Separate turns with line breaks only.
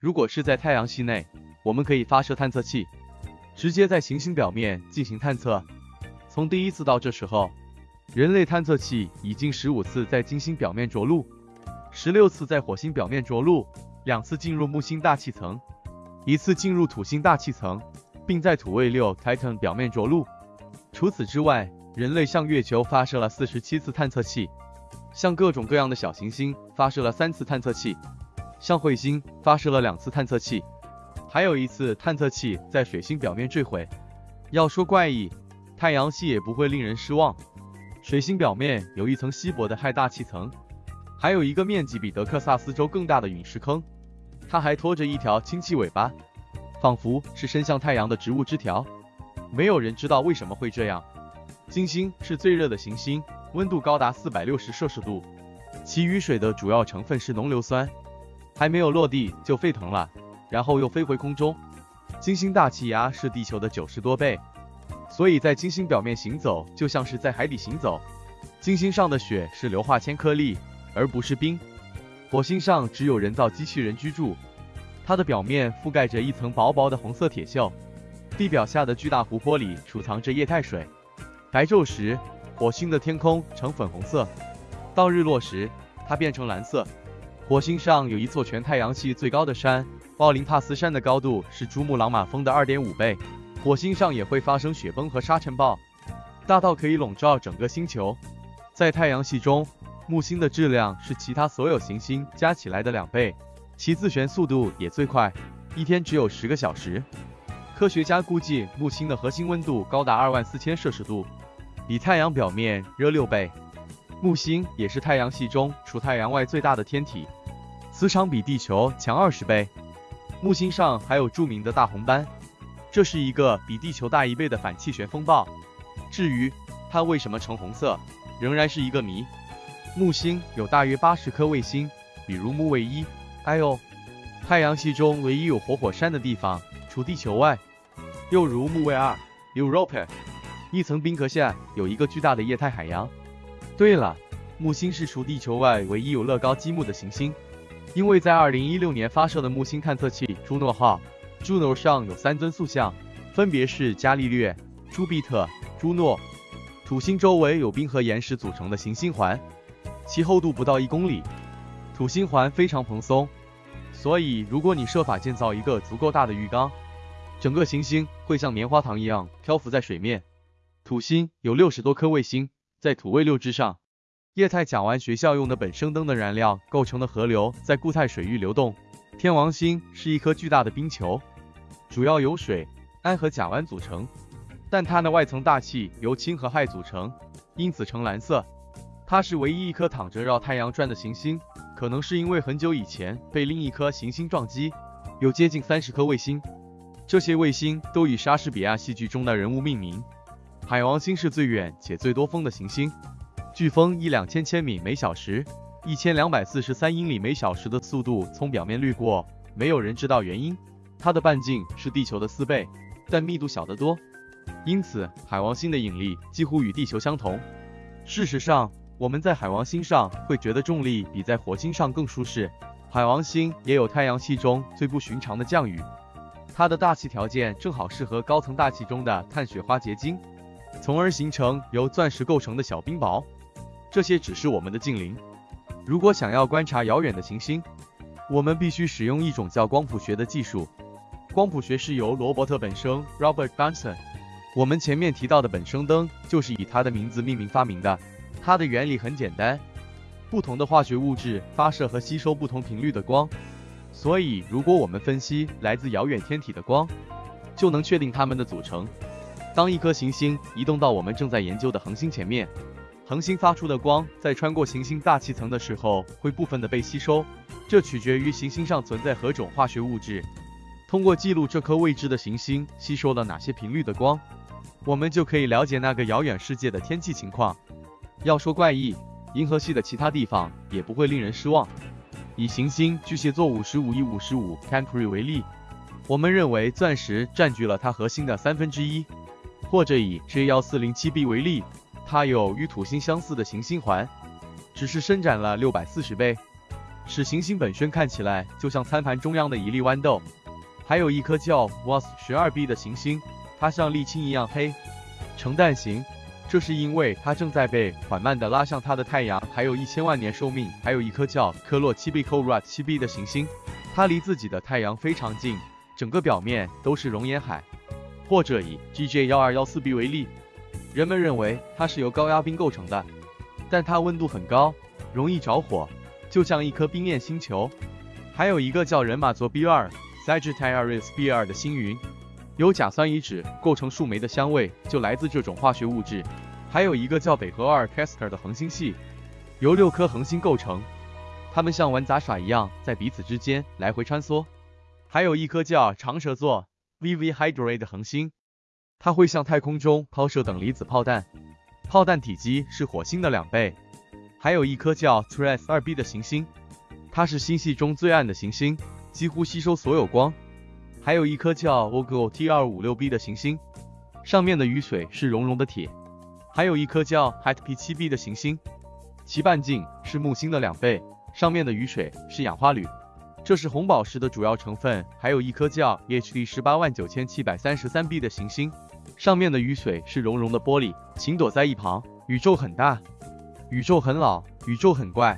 如果是在太阳系内，我们可以发射探测器，直接在行星表面进行探测。从第一次到这时候，人类探测器已经十五次在金星表面着陆，十六次在火星表面着陆，两次进入木星大气层，一次进入土星大气层，并在土卫六 Titan 表面着陆。除此之外，人类向月球发射了四十七次探测器，向各种各样的小行星发射了三次探测器。向彗星发射了两次探测器，还有一次探测器在水星表面坠毁。要说怪异，太阳系也不会令人失望。水星表面有一层稀薄的氦大气层，还有一个面积比德克萨斯州更大的陨石坑，它还拖着一条氢气尾巴，仿佛是伸向太阳的植物枝条。没有人知道为什么会这样。金星是最热的行星，温度高达四百六十摄氏度，其雨水的主要成分是浓硫酸。还没有落地就沸腾了，然后又飞回空中。金星大气压是地球的九十多倍，所以在金星表面行走就像是在海底行走。金星上的雪是硫化铅颗粒，而不是冰。火星上只有人造机器人居住，它的表面覆盖着一层薄薄的红色铁锈。地表下的巨大湖泊里储藏着液态水。白昼时，火星的天空呈粉红色，到日落时，它变成蓝色。火星上有一座全太阳系最高的山——奥林帕斯山的高度是珠穆朗玛峰的二点五倍。火星上也会发生雪崩和沙尘暴，大到可以笼罩整个星球。在太阳系中，木星的质量是其他所有行星加起来的两倍，其自旋速度也最快，一天只有十个小时。科学家估计木星的核心温度高达二万四千摄氏度，比太阳表面热六倍。木星也是太阳系中除太阳外最大的天体。磁场比地球强二十倍，木星上还有著名的大红斑，这是一个比地球大一倍的反气旋风暴。至于它为什么呈红色，仍然是一个谜。木星有大约八十颗卫星，比如木卫一。哎呦，太阳系中唯一有活火山的地方，除地球外，又如木卫二 Europa，一层冰壳下有一个巨大的液态海洋。对了，木星是除地球外唯一有乐高积木的行星。因为在二零一六年发射的木星探测器朱诺号，Juno 上有三尊塑像，分别是伽利略、朱庇特、朱诺。土星周围有冰和岩石组成的行星环，其厚度不到一公里。土星环非常蓬松，所以如果你设法建造一个足够大的浴缸，整个行星会像棉花糖一样漂浮在水面。土星有六十多颗卫星，在土卫六之上。液态甲烷学校用的本生灯的燃料构成的河流在固态水域流动。天王星是一颗巨大的冰球，主要由水、氨和甲烷组成，但它的外层大气由氢和氦组成，因此呈蓝色。它是唯一一颗躺着绕太阳转的行星，可能是因为很久以前被另一颗行星撞击。有接近三十颗卫星，这些卫星都以莎士比亚戏剧中的人物命名。海王星是最远且最多风的行星。飓风以两千千米每小时、一千两百四十三英里每小时的速度从表面掠过，没有人知道原因。它的半径是地球的四倍，但密度小得多，因此海王星的引力几乎与地球相同。事实上，我们在海王星上会觉得重力比在火星上更舒适。海王星也有太阳系中最不寻常的降雨，它的大气条件正好适合高层大气中的碳雪花结晶，从而形成由钻石构成的小冰雹。这些只是我们的近邻。如果想要观察遥远的行星，我们必须使用一种叫光谱学的技术。光谱学是由罗伯特本生 （Robert Bunsen） 我们前面提到的本生灯就是以他的名字命名发明的。它的原理很简单，不同的化学物质发射和吸收不同频率的光，所以如果我们分析来自遥远天体的光，就能确定它们的组成。当一颗行星移动到我们正在研究的恒星前面。恒星发出的光在穿过行星大气层的时候，会部分的被吸收，这取决于行星上存在何种化学物质。通过记录这颗未知的行星吸收了哪些频率的光，我们就可以了解那个遥远世界的天气情况。要说怪异，银河系的其他地方也不会令人失望。以行星巨蟹座五十五 E 五十五 Campri 为例，我们认为钻石占据了它核心的三分之一。或者以 J 幺四零七 b 为例。它有与土星相似的行星环，只是伸展了六百四十倍。使行星本身看起来就像餐盘中央的一粒豌豆。还有一颗叫 WAS 十二 b 的行星，它像沥青一样黑，呈蛋形，这是因为它正在被缓慢地拉向它的太阳，还有一千万年寿命。还有一颗叫科洛七 b c o r a t 七 b 的行星，它离自己的太阳非常近，整个表面都是熔岩海。或者以 GJ 幺二幺四 b 为例，人们认为它是由高压冰构成的，但它温度很高，容易着火，就像一颗冰焰星球。还有一个叫人马座 B 二。Sagittarius B 二的星云，由甲酸乙酯构成树莓的香味就来自这种化学物质。还有一个叫北河二 Castor 的恒星系，由六颗恒星构成，它们像玩杂耍一样在彼此之间来回穿梭。还有一颗叫长蛇座 VV Hydrae 的恒星，它会向太空中抛射等离子炮弹，炮弹体积是火星的两倍。还有一颗叫 Tres 二 b 的行星，它是星系中最暗的行星。几乎吸收所有光，还有一颗叫 Ogo T 二五六 b 的行星，上面的雨水是熔融的铁，还有一颗叫 Hat P 七 b 的行星，其半径是木星的两倍，上面的雨水是氧化铝，这是红宝石的主要成分。还有一颗叫 HD 十八万九千七百三十三 b 的行星，上面的雨水是熔融的玻璃。请躲在一旁，宇宙很大，宇宙很老，宇宙很怪。